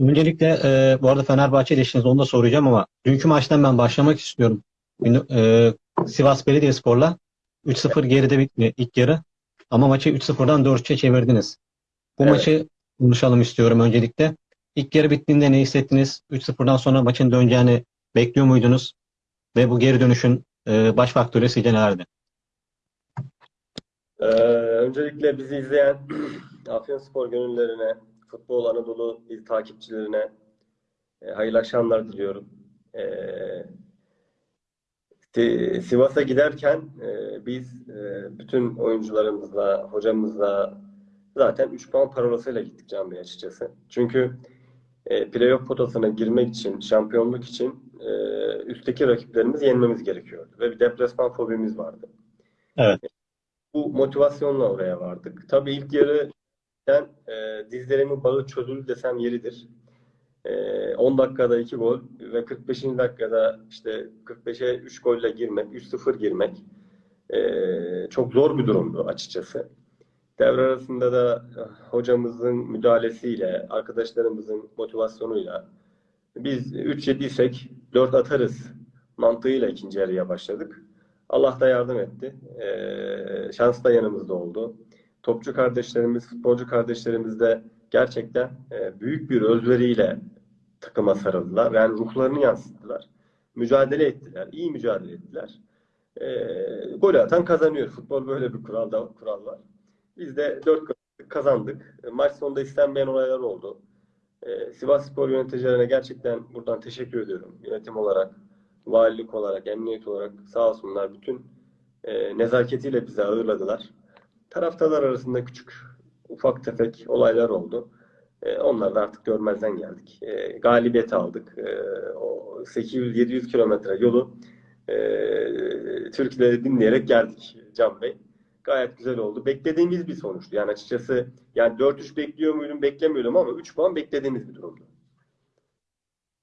Öncelikle e, bu arada Fenerbahçe ilişkiniz onu da soracağım ama dünkü maçtan ben başlamak istiyorum. E, Sivas Belediyespor'la 3-0 geride bitti ilk yarı. Ama maçı 3-0'dan 4-3'e çevirdiniz. Bu Evet. maçı konuşalım istiyorum öncelikle. İlk yarı bittiğinde ne hissettiniz? 3-0'dan sonra maçın döneceğini bekliyor muydunuz? Ve bu geri dönüşün e, baş faktörü sizce nelerdi? Ee, öncelikle bizi izleyen Afyonspor gönüllerine, Futbol Anadolu il takipçilerine e, hayırlı akşamlar diliyorum. Si- Sivas'a giderken e, biz e, bütün oyuncularımızla, hocamızla zaten 3 puan parolasıyla gittik Can Bey açıkçası. Çünkü e, playoff potasına girmek için, şampiyonluk için e, üstteki rakiplerimizi yenmemiz gerekiyordu. Ve bir deplasman fobimiz vardı. Evet. Bu motivasyonla oraya vardık. Tabii ilk yarı ben e, dizlerimin bağı çözüldü desem yeridir. E, 10 dakikada 2 gol ve 45. dakikada işte 45'e 3 golle girmek, 3-0 girmek e, çok zor bir durumdu açıkçası. Devre arasında da e, hocamızın müdahalesiyle, arkadaşlarımızın motivasyonuyla biz 3 yediysek 4 atarız mantığıyla ikinci yarıya başladık. Allah da yardım etti. E, şans da yanımızda oldu. Topçu kardeşlerimiz, futbolcu kardeşlerimiz de gerçekten e, büyük bir özveriyle takıma sarıldılar. Yani ruhlarını yansıttılar. Mücadele ettiler. iyi mücadele ettiler. E, gol atan kazanıyor. Futbol böyle bir kural, da, kural var. Biz de 4 kazandık. Maç sonunda istenmeyen olaylar oldu. E, Sivas Spor yöneticilerine gerçekten buradan teşekkür ediyorum. Yönetim olarak, valilik olarak, emniyet olarak sağ olsunlar bütün e, nezaketiyle bizi ağırladılar. Taraftarlar arasında küçük, ufak tefek olaylar oldu. E, onları da artık görmezden geldik. E, galibiyet aldık. E, o 800-700 kilometre yolu e, Türkiye'de dinleyerek geldik Can Bey. Gayet güzel oldu. Beklediğimiz bir sonuçtu. Yani açıkçası yani 4-3 bekliyor muydum, beklemiyordum ama 3 puan beklediğimiz bir durumdu.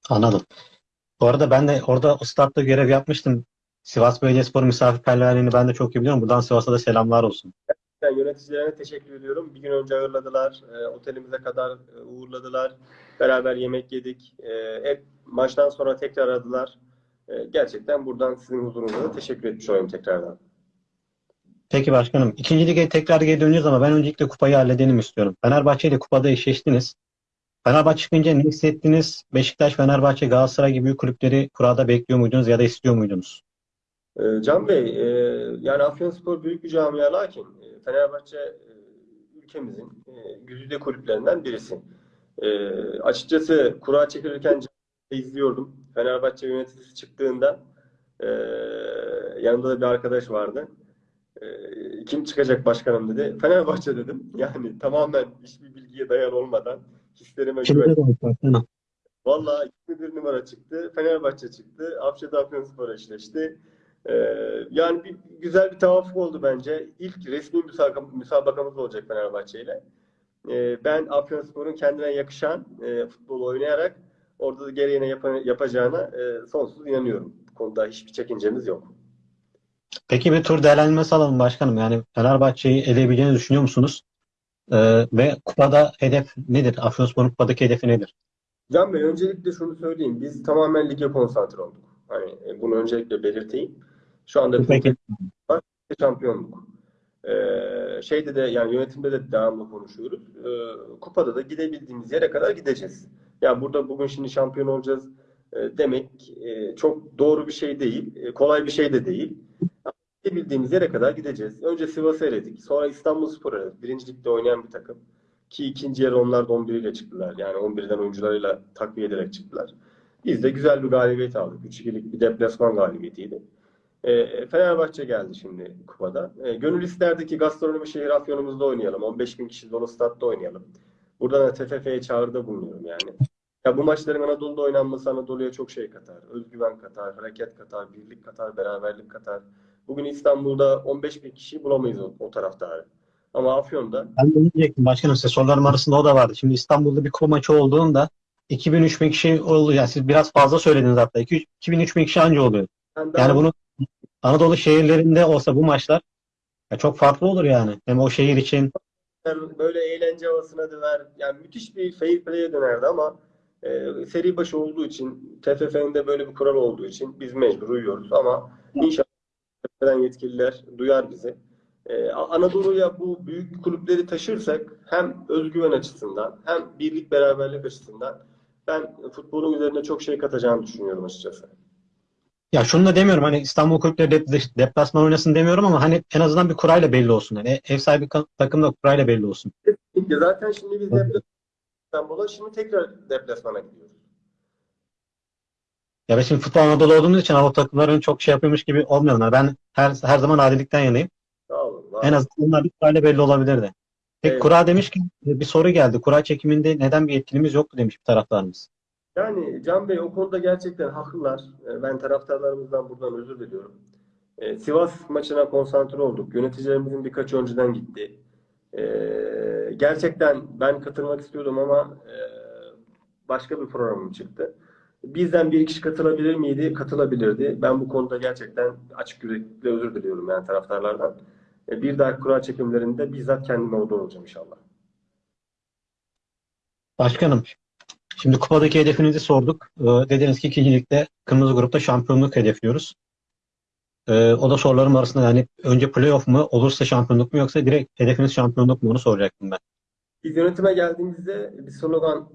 Anladım. Bu arada ben de orada o statta görev yapmıştım. Sivas Belediyespor misafirperverliğini ben de çok iyi biliyorum. Buradan Sivas'a da selamlar olsun. Yöneticilerine teşekkür ediyorum. Bir gün önce ağırladılar. E, otelimize kadar e, uğurladılar. Beraber yemek yedik. E, hep maçtan sonra tekrar aradılar. E, gerçekten buradan sizin huzurunuza da teşekkür etmiş olayım tekrardan. Peki başkanım. İkinci lige tekrar geri döneceğiz ama ben öncelikle kupayı halledelim istiyorum. Fenerbahçe ile kupada eşleştiniz. Fenerbahçe çıkınca ne hissettiniz? Beşiktaş, Fenerbahçe, Galatasaray gibi kulüpleri kurada bekliyor muydunuz ya da istiyor muydunuz? E, Can Bey, e, yani Afyonspor büyük bir camia lakin e, Fenerbahçe e, ülkemizin e, güzide kulüplerinden birisi. E, açıkçası kura çekilirken izliyordum. Fenerbahçe yöneticisi çıktığında e, yanımda da bir arkadaş vardı. E, kim çıkacak başkanım dedi. Fenerbahçe dedim. Yani tamamen hiçbir bilgiye dayalı olmadan hislerime güven. başkanım. Vallahi 21 numara çıktı. Fenerbahçe çıktı. Afşa Afyonspor eşleşti. Ee, yani bir, güzel bir tevafuk oldu bence. İlk resmi müsabaka, müsabakamız olacak Fenerbahçe ile. Ee, ben Afyonspor'un kendine yakışan e, futbol oynayarak orada da gereğine yapa- yapacağına e, sonsuz inanıyorum. Bu konuda hiçbir çekincemiz yok. Peki bir tur değerlendirmesi alalım başkanım. Yani Fenerbahçe'yi eleyebileceğini düşünüyor musunuz? Ee, ve kupada hedef nedir? Afyonspor'un kupadaki hedefi nedir? Can Bey öncelikle şunu söyleyeyim. Biz tamamen lige konsantre olduk. Hani e, bunu öncelikle belirteyim. Şu anda Peki. şampiyonluk. Ee, şeyde de yani yönetimde de devamlı konuşuyoruz. Ee, kupada da gidebildiğimiz yere kadar gideceğiz. Ya burada bugün şimdi şampiyon olacağız e, demek e, çok doğru bir şey değil. E, kolay bir şey de değil. Ama Gidebildiğimiz yere kadar gideceğiz. Önce Sivas'ı eledik. Sonra İstanbulspor'u eledik. Birinci ligde oynayan bir takım. Ki ikinci yarı onlar da 11 ile çıktılar. Yani 11'den oyuncularıyla takviye ederek çıktılar. Biz de güzel bir galibiyet aldık. 3-2'lik bir deplasman galibiyetiydi. E, Fenerbahçe geldi şimdi kupada. E, gönül isterdi ki gastronomi şehir Afyon'umuzda oynayalım. 15 bin kişi dolu statta oynayalım. Buradan da TFF'ye çağrıda bulunuyorum yani. Ya bu maçların Anadolu'da oynanması Anadolu'ya çok şey katar. Özgüven katar, hareket katar, birlik katar, beraberlik katar. Bugün İstanbul'da 15 bin kişi bulamayız o, o taraftarı. Ama Afyon'da Ben de diyecektim başkanım. Size sorularım arasında o da vardı. Şimdi İstanbul'da bir kupa maçı olduğunda 2000-3000 kişi oluyor. Yani siz biraz fazla söylediniz hatta. 2000-3000 kişi anca oluyor. daha Yani bunu Anadolu şehirlerinde olsa bu maçlar ya çok farklı olur yani. Hem o şehir için böyle eğlence havasına döner. Yani müthiş bir fair play'e dönerdi ama e, seri başı olduğu için, TFF'nin de böyle bir kural olduğu için biz mecbur uyuyoruz ama inşallah yetkililer duyar bizi. E, Anadolu'ya bu büyük kulüpleri taşırsak hem özgüven açısından hem birlik beraberlik açısından ben futbolun üzerine çok şey katacağını düşünüyorum açıkçası. Ya şunu da demiyorum hani İstanbul kulüpleri dep- deplasman oynasın demiyorum ama hani en azından bir kurayla belli olsun. Yani ev sahibi takım da kurayla belli olsun. Kesinlikle. Zaten şimdi biz deplasman İstanbul'a şimdi tekrar deplasmana gidiyoruz. Ya ben şimdi futbol Anadolu olduğumuz için Anadolu takımların çok şey yapıyormuş gibi olmuyorlar. Ben her her zaman adilikten yanayım. Sağ olun. var En azından onlar bir kurayla belli olabilirdi. Peki Evet. kura demişken bir soru geldi. Kura çekiminde neden bir yetkilimiz yoktu demiş bir taraftarımız. Yani Can Bey o konuda gerçekten haklılar. Ee, Ben taraftarlarımızdan buradan özür diliyorum. Ee, Sivas maçına konsantre olduk. Yöneticilerimizin birkaç önceden gitti. Ee, gerçekten ben katılmak istiyordum ama e, başka bir programım çıktı. Bizden bir kişi katılabilir miydi? Katılabilirdi. Ben bu konuda gerçekten açık yürekli özür diliyorum yani taraftarlardan. Bir dahaki kura çekimlerinde bizzat kendim orada olacağım inşallah. Başkanım, şimdi kupadaki hedefinizi sorduk. Ee, dediniz ki ikinci ligde kırmızı grupta şampiyonluk hedefliyoruz. Ee, o da sorularım arasında yani önce playoff mu olursa şampiyonluk mu yoksa direkt hedefiniz şampiyonluk mu onu soracaktım ben. Biz yönetime geldiğimizde bir slogan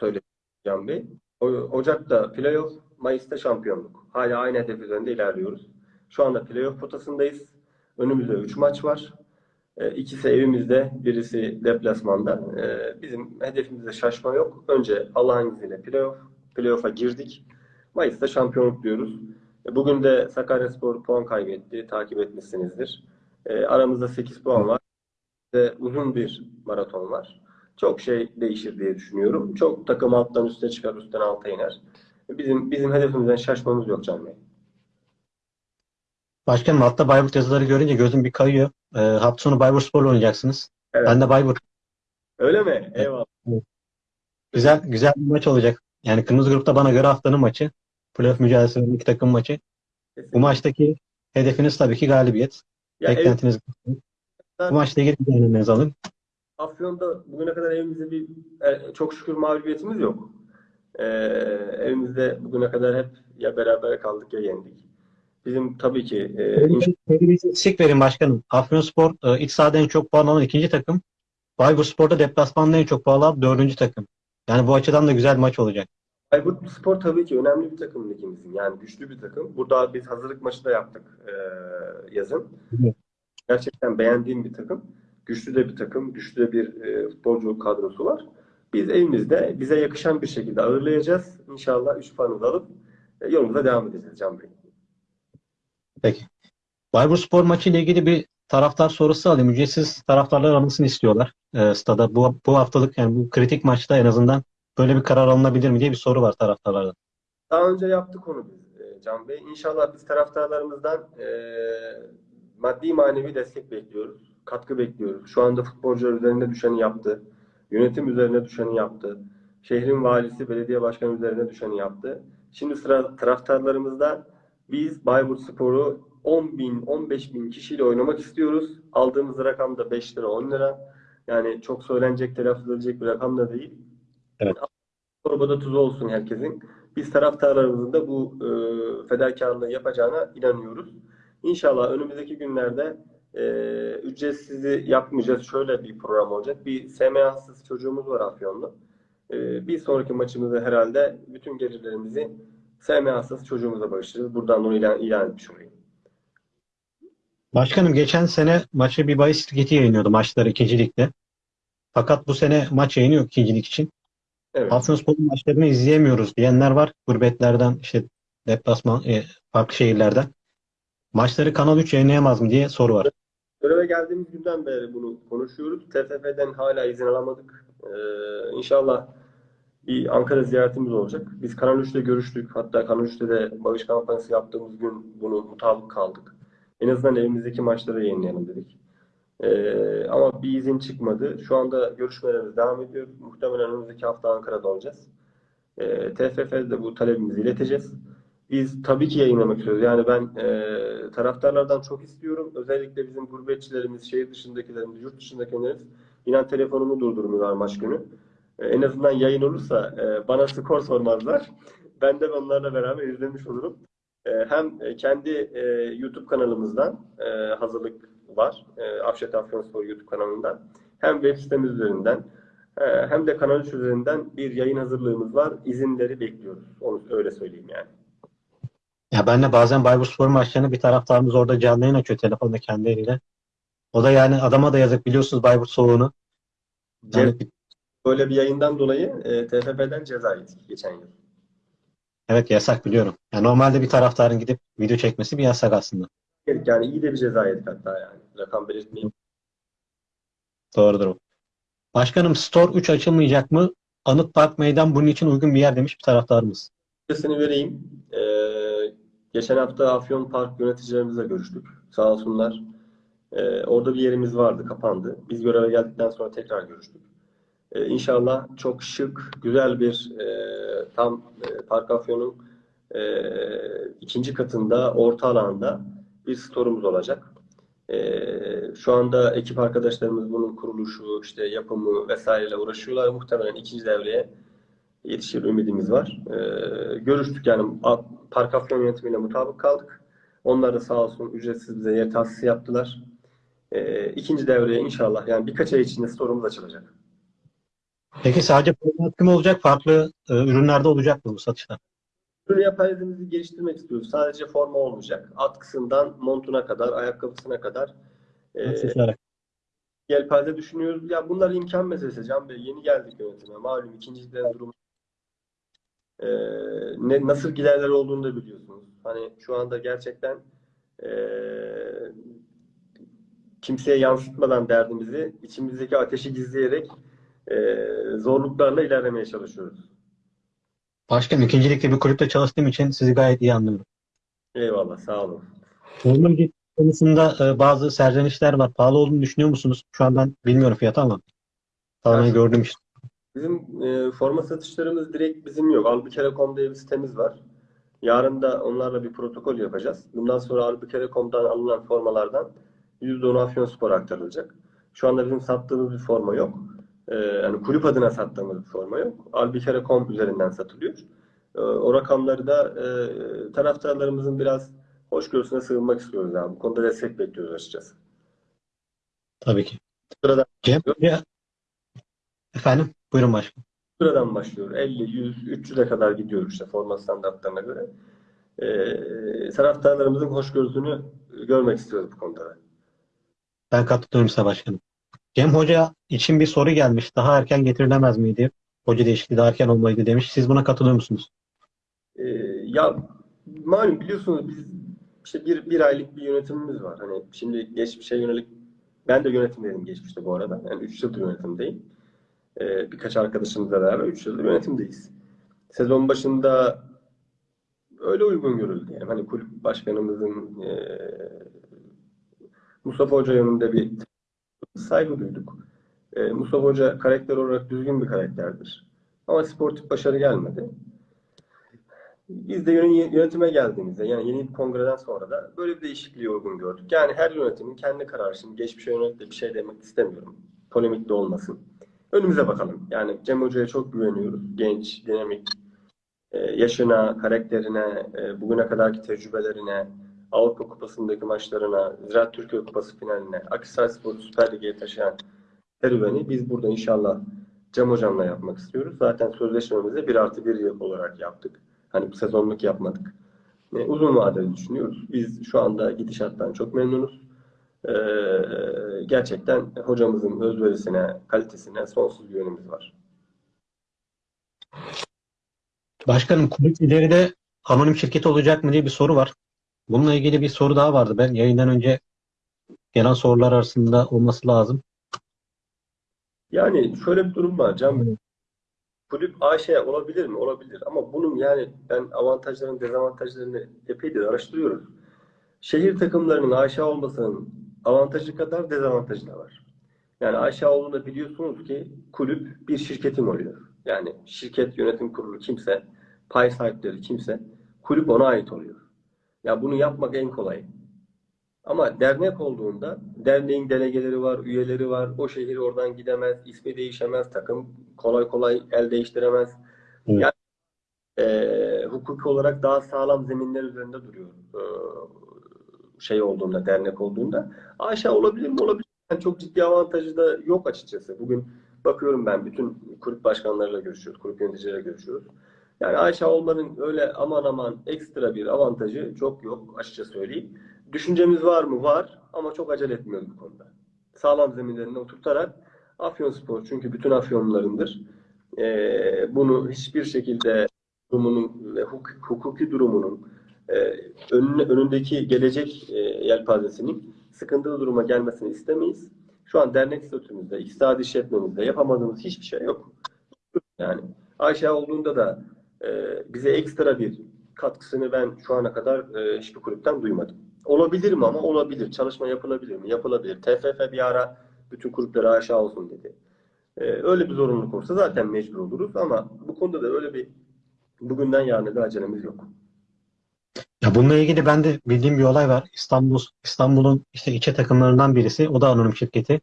söyledik Can Ocak'ta playoff, Mayıs'ta şampiyonluk. Hala aynı hedef üzerinde ilerliyoruz. Şu anda playoff potasındayız. Önümüzde 3 maç var. E, İkisi evimizde, birisi deplasmanda. E, Bizim hedefimizde şaşma yok. Önce Allah'ın izniyle playoff. Playoff'a girdik. Mayıs'ta şampiyonluk diyoruz. E, Bugün de Sakaryaspor puan kaybetti. Takip etmişsinizdir. Aramızda 8 puan var ve uzun bir maraton var. Çok şey değişir diye düşünüyorum. Çok takım alttan üste çıkar, üstten alta iner. Bizim bizim hedefimizden şaşmamız yok Can Bey. Başkanım altta Bayburt yazıları görünce gözüm bir kayıyor. Ee, hafta sonu Bayburtspor'la oynayacaksınız. Evet. Ben de Bayburt. Öyle mi? Eyvallah. Güzel güzel bir maç olacak. Yani kırmızı grupta bana göre haftanın maçı. Playoff mücadelesi veren iki takım maçı. Bu Kesinlikle. maçtaki hedefiniz tabii ki galibiyet. Ya ev- Beklentiniz bu maçla ilgili bir alın. Afyon'da bugüne kadar evimizde bir e, çok şükür mağlubiyetimiz yok. E, evimizde bugüne kadar hep ya beraber kaldık ya yendik. Bizim tabii ki e, istatistik verin başkanım. Afyonspor e, iç sahada en çok puan alan ikinci takım. Bayburtspor'da deplasmanda en çok puan alan dördüncü takım. Yani bu açıdan da güzel maç olacak. Bayburt Spor tabii ki önemli bir takım ligimizin. Yani güçlü bir takım. Burada biz hazırlık maçı da yaptık e, yazın. Evet. Gerçekten beğendiğim bir takım. Güçlü de bir takım. Güçlü de bir e, futbolcu kadrosu var. Biz evimizde bize yakışan bir şekilde ağırlayacağız. İnşallah 3 puanımızı alıp e, yolumuza devam edeceğiz Can Bey. Peki. Bayburtspor maçı ile ilgili bir taraftar sorusu alayım. Ücretsiz taraftarlar alınmasını istiyorlar. E, stada bu, bu haftalık yani bu kritik maçta en azından böyle bir karar alınabilir mi diye bir soru var taraftarlardan. Daha önce yaptık onu biz e, Can Bey. İnşallah biz taraftarlarımızdan e, maddi manevi destek bekliyoruz. Katkı bekliyoruz. Şu anda futbolcular üzerine düşeni yaptı. Yönetim üzerine düşeni yaptı. Şehrin valisi, belediye başkanı üzerine düşeni yaptı. Şimdi sıra taraftarlarımızda biz Bayburt Spor'u 10 bin, 15 bin kişiyle oynamak istiyoruz. Aldığımız rakam da 5 lira, 10 lira. Yani çok söylenecek, telaffuz edilecek bir rakam da değil. Evet. Torbada tuzu olsun herkesin. Biz taraftarlarımızın da bu e, fedakarlığı yapacağına inanıyoruz. İnşallah önümüzdeki günlerde e, ücretsizi yapmayacağız. Şöyle bir program olacak. Bir SMA'sız çocuğumuz var Afyon'da. E, bir sonraki maçımızda herhalde bütün gelirlerimizi SMA'sız çocuğumuza bağışlayacağız. Buradan onu ilan, ilan etmiş olayım. Başkanım geçen sene maçı bir bahis şirketi yayınlıyordu maçları ikinci ligde. Fakat bu sene maç yayını yok ikinci lig için. Evet. Afyonspor'un maçlarını izleyemiyoruz diyenler var. Gurbetlerden işte deplasman e, farklı şehirlerden. Maçları Kanal 3 yayınlayamaz mı diye soru var. Göreve geldiğimiz günden beri bunu konuşuyoruz. TFF'den hala izin alamadık. Ee, inşallah bir Ankara ziyaretimiz olacak. Biz Kanal 3'te görüştük. Hatta Kanal 3'te de bağış kampanyası yaptığımız gün bunu mutabık kaldık. En azından evimizdeki maçları yayınlayalım dedik. Ee, ama bir izin çıkmadı. Şu anda görüşmelerimiz devam ediyor. Muhtemelen önümüzdeki hafta Ankara'da olacağız. Ee, TFF'de de bu talebimizi ileteceğiz. Biz tabii ki yayınlamak istiyoruz. Yani ben e, taraftarlardan çok istiyorum. Özellikle bizim gurbetçilerimiz, şehir dışındakilerimiz, yurt dışındakilerimiz inan telefonumu durdurmuyorlar maç günü. E, En azından yayın olursa e, bana skor sormazlar. Ben de onlarla beraber izlemiş olurum. E, Hem kendi e, YouTube kanalımızdan e, hazırlık var. E, Afşet Afyonspor YouTube kanalından. Hem web sitemiz üzerinden hem de kanal üzerinden bir yayın hazırlığımız var. İzinleri bekliyoruz. Onu öyle söyleyeyim yani. Ya ben de bazen Bayburtspor maçlarını bir taraftarımız orada canlı yayın açıyor telefonda kendi eliyle. O da yani adama da yazık biliyorsunuz Bayburt soğuğunu. Yani bir- Böyle bir yayından dolayı e, TFF'den ceza yedik geçen yıl. evet yasak biliyorum. Yani normalde bir taraftarın gidip video çekmesi bir yasak aslında. Yani iyi de bir ceza yedik hatta yani. Rakam belirtmeyeyim. Doğrudur o. Başkanım Store 3 açılmayacak mı? Anıt Park Meydan bunun için uygun bir yer demiş bir taraftarımız. Seni vereyim. Ee, geçen hafta Afyon Park yöneticilerimizle görüştük. Sağ olsunlar. Ee, orada bir yerimiz vardı, kapandı. Biz göreve geldikten sonra tekrar görüştük. Ee, İnşallah çok şık, güzel bir e, tam e, Park Afyon'un e, ikinci katında, orta alanda bir store'umuz olacak. Ee, şu anda ekip arkadaşlarımız bunun kuruluşu, işte yapımı vesaireyle uğraşıyorlar. Muhtemelen ikinci devreye yetişir ümidimiz var. Ee, görüştük yani Park Afyon yönetimiyle mutabık kaldık. Onlar da sağ olsun ücretsiz bize yer tahsisi yaptılar. Ee, ikinci devreye inşallah yani birkaç ay içinde store'umuz açılacak. Peki sadece mı olacak? Farklı e, ürünlerde olacak mı bu satışlar? Ürün yapayalnızı geliştirmek istiyoruz. Sadece forma olmayacak. Atkısından montuna kadar, ayakkabısına kadar e, yelpaze düşünüyoruz. Ya bunlar imkan meselesi Can Bey. Yeni geldik yönetime. Malum ikinci ligden durum. Ee, ne, nasıl giderler olduğunu da biliyorsunuz. Hani şu anda gerçekten ee, kimseye yansıtmadan derdimizi içimizdeki ateşi gizleyerek ee, zorluklarla ilerlemeye çalışıyoruz. Başkanım ikincilikte bir kulüpte çalıştığım için sizi gayet iyi anlıyorum. Eyvallah, sağ olun. Ücreti konusunda e, bazı serzenişler var. Pahalı olduğunu düşünüyor musunuz? Şu an ben bilmiyorum fiyatı ama tamamen Evet. gördüm işte. Bizim e, forma satışlarımız direkt bizim yok. Albukere.com diye bir sitemiz var. Yarın da onlarla bir protokol yapacağız. Bundan sonra Albukere.com'dan alınan formalardan %10 Afyonspor'a aktarılacak. Şu anda bizim sattığımız bir forma yok. E, yani kulüp adına sattığımız bir forma yok. Albukere.com üzerinden satılıyor. E, o rakamları da e, taraftarlarımızın biraz hoşgörüsüne sığınmak istiyoruz. Yani. Bu konuda destek bekliyoruz açıkçası. Tabii ki. Sırada Cem Hoca efendim buyurun başkanım. Sıradan başlıyor. 50, 100, 300'e kadar gidiyor işte forma standartlarına göre. Ee, taraftarlarımızın hoşgörüsünü görmek istiyoruz bu konuda. da. Ben katılıyorum size başkanım. Cem Hoca için bir soru gelmiş. Daha erken getirilemez miydi? Hoca değişikliği daha erken olmalıydı demiş. Siz buna katılıyor musunuz? Ee, ya malum biliyorsunuz biz işte bir, bir aylık bir yönetimimiz var. Hani şimdi geçmişe yönelik ben de yönetimdeydim geçmişte bu arada. Yani 3 yıldır yönetimdeyim. Ee, birkaç arkadaşımızla beraber 3 yıldır yönetimdeyiz. Sezon başında öyle uygun görüldü. Yani hani kulüp başkanımızın eee Mustafa Hoca yönünde bir saygı duyduk. Eee, Mustafa Hoca karakter olarak düzgün bir karakterdir. Ama sportif başarı gelmedi. Biz de yön- yönetime geldiğimizde yani yeni bir kongreden sonra da böyle bir değişikliği uygun gördük. Yani her yönetimin kendi kararı. Şimdi geçmişe yönelik de bir şey demek istemiyorum. Polemik de olmasın. Önümüze bakalım. Yani Cem Hoca'ya çok güveniyoruz. Genç, dinamik, e, yaşına, karakterine, e, bugüne kadarki tecrübelerine, Avrupa Kupası'ndaki maçlarına, Ziraat Türkiye Kupası finaline, Akhisarspor Süper Lig'e taşıyan serüveni biz burada inşallah Cem Hocam'la yapmak istiyoruz. Zaten sözleşmemizi bir artı bir yıl olarak yaptık. Hani bu sezonluk yapmadık. E, uzun vadeli düşünüyoruz. Biz şu anda gidişattan çok memnunuz. E, gerçekten hocamızın özverisine, kalitesine sonsuz güvenimiz var. Başkanım kulüp ileride anonim şirket olacak mı diye bir soru var. Bununla ilgili bir soru daha vardı. Ben yayından önce gelen sorular arasında olması lazım. Yani şöyle bir durum var Can. Kulüp AŞ olabilir mi? Olabilir. Ama bunun yani ben avantajlarını, dezavantajlarını epeydir araştırıyoruz. Şehir takımlarının AŞ olmasının avantajı kadar dezavantajı da var. Yani AŞ olduğunda biliyorsunuz ki kulüp bir şirketin oluyor. Yani şirket yönetim kurulu kimse, pay sahipleri kimse, kulüp ona ait oluyor. Ya bunu yapmak en kolay. Ama dernek olduğunda derneğin delegeleri var, üyeleri var. O şehir oradan gidemez, ismi değişemez, takım kolay kolay el değiştiremez. Evet. Yani e, hukuki olarak daha sağlam zeminler üzerinde duruyor. E, şey olduğunda, dernek olduğunda. Aşağı olabilir mi? Olabilir. Yani çok ciddi avantajı da yok açıkçası. Bugün bakıyorum ben bütün kulüp başkanlarıyla görüşüyoruz, kulüp yöneticileriyle görüşüyoruz. Yani aşağı olmanın öyle aman aman ekstra bir avantajı çok yok açıkça söyleyeyim. Düşüncemiz var mı? Var ama çok acele etmiyoruz bu konuda. Sağlam zeminlerine oturtarak Afyonspor çünkü bütün Afyonlularındır. Ee, bunu hiçbir şekilde durumunun ve huk- hukuki durumunun e, önüne, önündeki gelecek e, yelpazesinin sıkıntılı duruma gelmesini istemeyiz. Şu an dernek statümüzde, iktisadi işletmemizde yapamadığımız hiçbir şey yok. Yani aşağı olduğunda da e, bize ekstra bir katkısını ben şu ana kadar e, hiçbir kulüpten duymadım. Olabilir mi ama olabilir. Çalışma yapılabilir mi? Yapılabilir. TFF bir ara bütün kulüplere aşağı olsun dedi. E, öyle bir zorunluluk olsa zaten mecbur oluruz ama bu konuda da öyle bir bugünden yarına bir acelemiz yok. Ya bununla ilgili ben de bildiğim bir olay var. İstanbul İstanbul'un işte ilçe takımlarından birisi. O da anonim şirketi.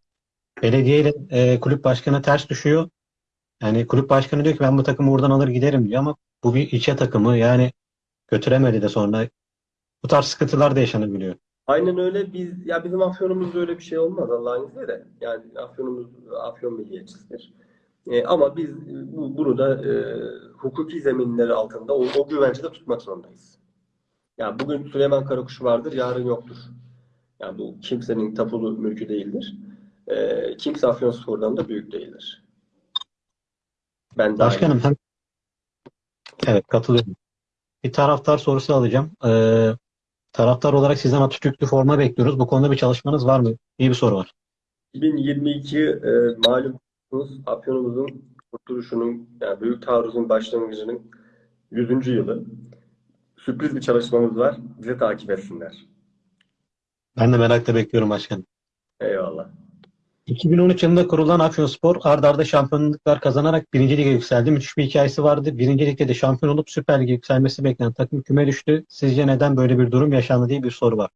Belediye ile e, kulüp başkanı ters düşüyor. Yani kulüp başkanı diyor ki ben bu takımı buradan alır giderim diyor ama bu bir ilçe takımı yani götüremedi de sonra bu tarz sıkıntılar da yaşanabiliyor. Aynen öyle. Biz ya bizim Afyon'umuzda öyle bir şey olmaz Allah'ın izniyle. Yani Afyon'umuz Afyon milliyetçisidir. E, ama biz bu, bunu da e, hukuki zeminleri altında o, o güvencede tutmak zorundayız. Yani bugün Süleyman Karakuş vardır, yarın yoktur. Yani bu kimsenin tapulu mülkü değildir. E, kimse Afyonspor'dan da büyük değildir. Ben. Başkanım hem evet katılıyorum. Bir taraftar sorusu alacağım. Ee, taraftar olarak sizden Atatürk'lü forma bekliyoruz. Bu konuda bir çalışmanız var mı? İyi bir soru var. 2022 e, malumunuz Afyonumuzun kurtuluşunun yani Büyük Taarruz'un başlangıcının 100. yılı. Sürpriz bir çalışmamız var. Bizi takip etsinler. Ben de merakla bekliyorum başkanım. Eyvallah. 2013 yılında kurulan Afyonspor ard arda şampiyonluklar kazanarak birinci lige yükseldi. Müthiş bir hikayesi vardı. Birinci ligde de şampiyon olup Süper Lig'e yükselmesi beklenen takım küme düştü. Sizce neden böyle bir durum yaşandı diye bir soru var.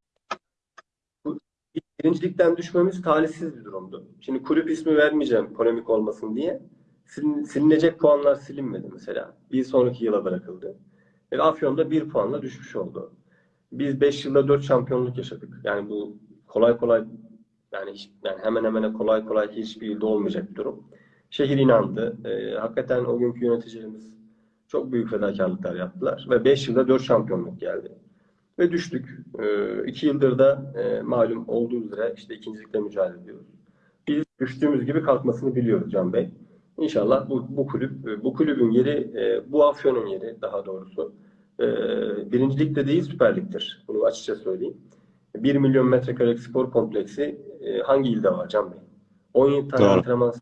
Birincilikten düşmemiz talihsiz bir durumdu. Şimdi kulüp ismi vermeyeceğim polemik olmasın diye. Silin- silinecek puanlar silinmedi mesela. Bir sonraki yıla bırakıldı. Ve Afyon'da bir puanla düşmüş oldu. Biz 5 yılda 4 şampiyonluk yaşadık. Yani bu kolay kolay yani, hiç- yani hemen hemen kolay kolay hiçbir yılda olmayacak bir durum. Şehir inandı. Ee, hakikaten o günkü yöneticilerimiz çok büyük fedakarlıklar yaptılar. Ve 5 yılda 4 şampiyonluk geldi. Ve düştük. Ee, iki yıldır da e, malum olduğu üzere işte ikincilikle mücadele ediyoruz. Biz düştüğümüz gibi kalkmasını biliyoruz Can Bey. İnşallah bu, bu kulüp, e, bu kulübün yeri, e, bu Afyon'un yeri daha doğrusu e, birincilikte değil Süper Lig'dir. Bunu açıkça söyleyeyim. 1 milyon metrekarelik spor kompleksi e, hangi ilde var Can Bey? 17 tane Doğru. antrenman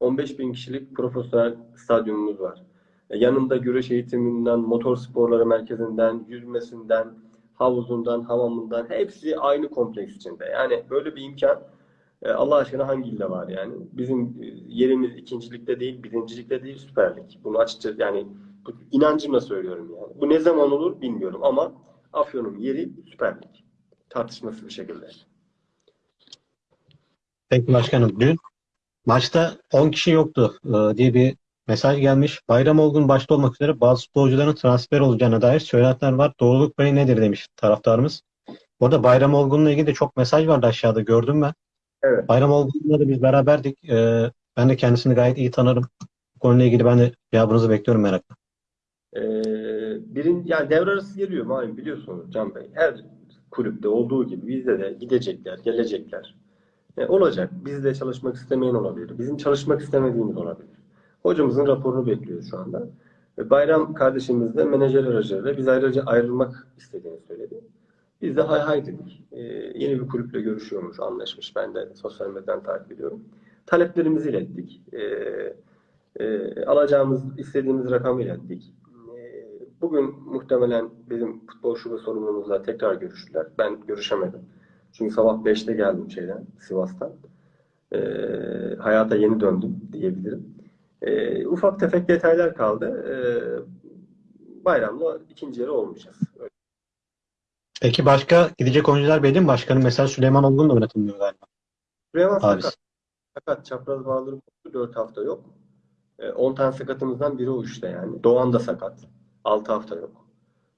15 bin kişilik profesyonel stadyumumuz var. E, Yanında güreş eğitiminden, motor sporları merkezinden, yüzmesinden, havuzundan, hamamından hepsi aynı kompleks içinde. Yani böyle bir imkan e, Allah aşkına hangi ilde var yani? Bizim e, yerimiz ikincilikte değil, birincilikte değil, Süper Lig. Bunu açıkça yani bu inancımla söylüyorum yani. Bu ne zaman olur bilmiyorum ama Afyon'un yeri Süper Lig. Tartışmasız bir şekilde. Peki başkanım dün maçta 10 kişi yoktu e, diye bir mesaj gelmiş. Bayram Olgun başta olmak üzere bazı futbolcuların transfer olacağına dair söylentiler var. Doğruluk payı nedir demiş taraftarımız. Orada Bayram Olgun'la ilgili de çok mesaj vardı aşağıda gördüm ben. Evet. Bayram Olgun'la da biz beraberdik. E, ben de kendisini gayet iyi tanırım. Bu konuyla ilgili ben de cevabınızı bekliyorum merakla. Ee, birin, yani devre arası geliyor malum biliyorsunuz Can Bey. Her kulüpte olduğu gibi bizde de gidecekler, gelecekler. E, olacak. Bizde çalışmak istemeyen olabilir. Bizim çalışmak istemediğimiz olabilir. Hocamızın raporunu bekliyoruz şu anda. E, Bayram kardeşimiz de menajer aracılığıyla biz ayrıca ayrılmak istediğini söyledi. Biz de hay hay dedik. E, yeni bir kulüple görüşüyormuş, anlaşmış. Ben de sosyal medyadan takip ediyorum. Taleplerimizi ilettik. E, e, alacağımız, istediğimiz rakamı ilettik. E, bugün muhtemelen bizim futbol şube sorumlumuzla tekrar görüştüler. Ben görüşemedim. Çünkü sabah 5'te geldim şeyden, Sivas'tan. E, hayata yeni döndüm diyebilirim. E, ufak tefek detaylar kaldı. E, bayramda ikinci yarı olmayacağız. Öyle Peki başka gidecek oyuncular belli mi başkanım? Mesela Süleyman Olgun da oynatılmıyor galiba. Süleyman sakat. Sakat. Çapraz bağları koptu. 4 hafta yok. E, 10 tane sakatımızdan biri o işte yani. Doğan da sakat. 6 hafta yok.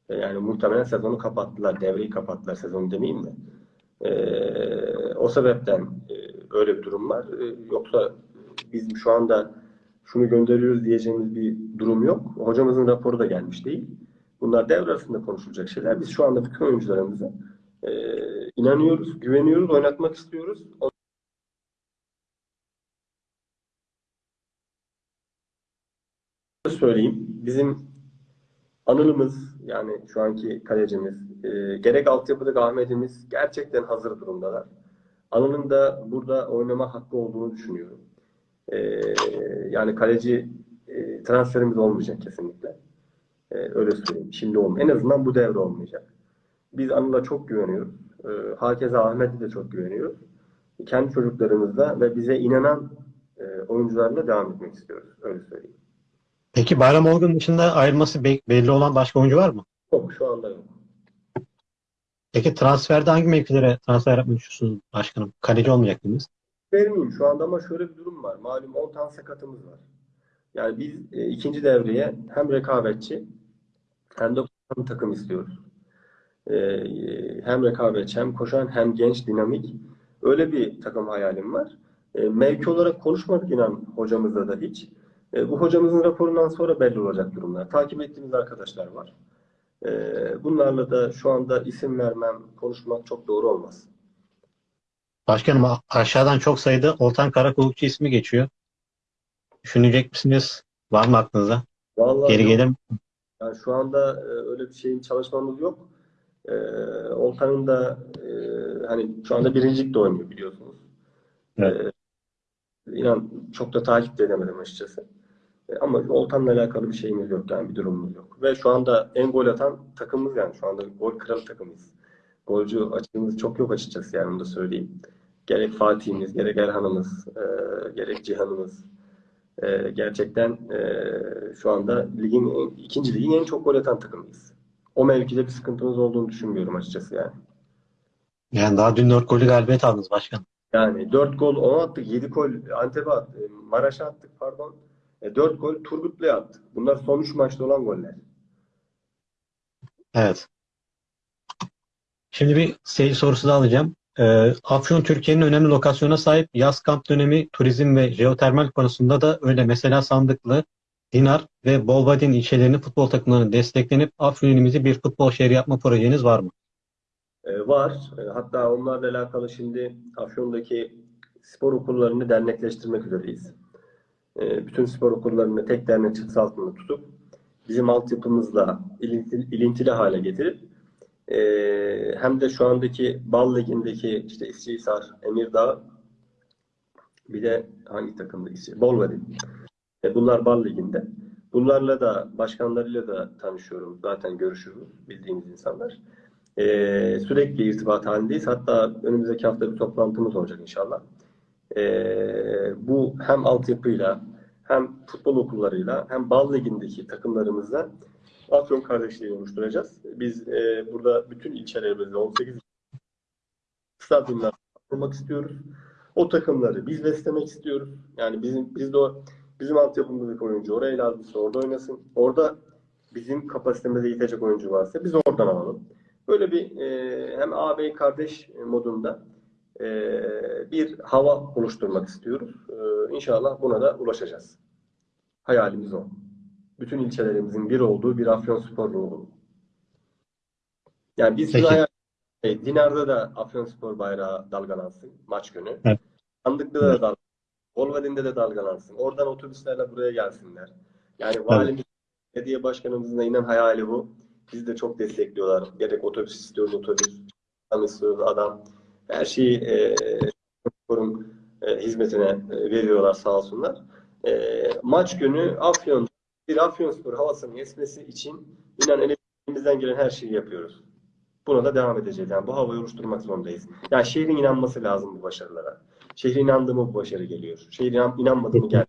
Yani muhtemelen sezonu kapattılar. Devreyi kapattılar sezonu demeyeyim de. E, o sebepten e, öyle bir durum var. E, yoksa biz şu anda şunu gönderiyoruz diyeceğimiz bir durum yok. Hocamızın raporu da gelmiş değil. Bunlar devre arasında konuşulacak şeyler. Biz şu anda bütün oyuncularımıza e, inanıyoruz, güveniyoruz, oynatmak istiyoruz. Söyleyeyim. Bizim Anıl'ımız yani şu anki kalecimiz, e, gerek altyapıdaki Ahmet'imiz gerçekten hazır durumdalar. Anıl'ın da burada oynama hakkı olduğunu düşünüyorum. E, yani kaleci e, transferimiz olmayacak kesinlikle. E, öyle söyleyeyim. Şimdi olmuyor. En azından bu devre olmayacak. Biz Anıl'a çok güveniyoruz. E, hakeza Ahmet'e de çok güveniyoruz. Kendi çocuklarımızla ve bize inanan e, oyuncularla devam etmek istiyoruz. Öyle söyleyeyim. Peki Bayram Olgun dışında ayrılması be- belli olan başka oyuncu var mı? Yok şu anda yok. Peki transferde hangi mevkilere transfer yapmayı düşünüyorsunuz başkanım? Kaleci olmayacak mıyız? Vermeyeyim şu anda ama şöyle bir durum var. Malum 10 tane sakatımız var. Yani biz e, ikinci devreye hem rekabetçi hem de koşan takım istiyoruz. E, hem rekabetçi hem koşan hem genç dinamik. Öyle bir takım hayalim var. E, mevki olarak konuşmadık inan hocamızla da hiç. E, bu hocamızın raporundan sonra belli olacak durumlar. Takip ettiğimiz arkadaşlar var. E, bunlarla da şu anda isim vermem, konuşmak çok doğru olmaz. Başkanım aşağıdan çok sayıda Oltan Karakulukçu ismi geçiyor. Düşünecek misiniz? Var mı aklınızda? Vallahi Geri yok. gelir mi? Yani şu anda e, öyle bir şeyin çalışmamız yok. E, Olkan'ın da e, hani şu anda birincilikte oynuyor biliyorsunuz. Evet. E, inan çok da takip de edemedim açıkçası. E, ama Olkan'la alakalı bir şeyimiz yok yani bir durumumuz yok. Ve şu anda en gol atan takımımız yani şu anda gol kralı takımıyız. Golcü açığımız çok yok açıkçası yani onu da söyleyeyim. Gerek Fatih'imiz, gerek Erhan'ımız, e, gerek Cihan'ımız, ee, gerçekten e, şu anda ligin ikinci ligin en çok gol atan takımıyız. O mevkide bir sıkıntımız olduğunu düşünmüyorum açıkçası yani. Yani daha dün 4 golü galibiyet aldınız başkanım. Yani 4 gol ona attık, 7 gol Antep'e attık, Maraş'a attık pardon. E, 4 gol Turgutlu'ya attık. Bunlar son 3 maçta olan goller. Evet. Şimdi bir seyir sorusu da alacağım. Ee, Afyon Türkiye'nin önemli lokasyona sahip yaz kamp dönemi turizm ve jeotermal konusunda da öyle. Mesela Sandıklı, Dinar ve Bolvadin ilçelerinin futbol takımlarının desteklenip Afyon ilimizi bir futbol şehri yapma projeniz var mı? E, var. E, hatta onlarla alakalı şimdi Afyon'daki spor okullarını dernekleştirmek üzereyiz. E, bütün spor okullarını tek dernek çatısı altında tutup bizim altyapımızla ilintili, ilintili hale getirip e, hem de şu andaki Bal Ligi'ndeki işte İstihisar, Emirdağ bir de hangi takımda İsti- Bolvadin. E, bunlar Bal Ligi'nde. Bunlarla da başkanlarıyla da tanışıyorum. Zaten görüşürüz bildiğimiz insanlar. Ee, sürekli irtibat halindeyiz. Hatta önümüzdeki hafta bir toplantımız olacak inşallah. Ee, bu hem altyapıyla hem futbol okullarıyla hem Bal Ligi'ndeki takımlarımızla Afyon kardeşliği oluşturacağız. Biz e, burada bütün ilçelerimizde 18 stadyumlar kurmak istiyoruz. O takımları biz beslemek istiyoruz. Yani bizim biz de o bizim altyapımızdaki oyuncu oraya lazımsa orada oynasın. Orada bizim kapasitemize yetecek oyuncu varsa biz oradan alalım. Böyle bir e, hem ağabey kardeş modunda e, bir hava oluşturmak istiyoruz. E, inşallah buna da ulaşacağız. Hayalimiz o. Bütün ilçelerimizin bir olduğu bir Afyonspor ruhu. Yani biz Peki. hayal Dinar'da da Afyonspor bayrağı dalgalansın maç günü. Evet. Sandıklı'da da dalgalansın. Bolvadin'de de dalgalansın. Oradan otobüslerle buraya gelsinler. Yani valimiz, belediye başkanımızın da inen hayali bu. Bizi de çok destekliyorlar. Gerek otobüs istiyoruz, otobüs. Adam istiyoruz, adam. Her şeyi e, sporun e, hizmetine e, veriyorlar sağ olsunlar. E, maç günü Afyon, bir Afyonspor havasının esmesi için inan elimizden gelen her şeyi yapıyoruz. Buna da devam edeceğiz. Yani bu havayı oluşturmak zorundayız. Yani şehrin inanması lazım bu başarılara. Şehrin inandığı mı bu başarı geliyor. Şehrin inan, inanmadığı mı gel.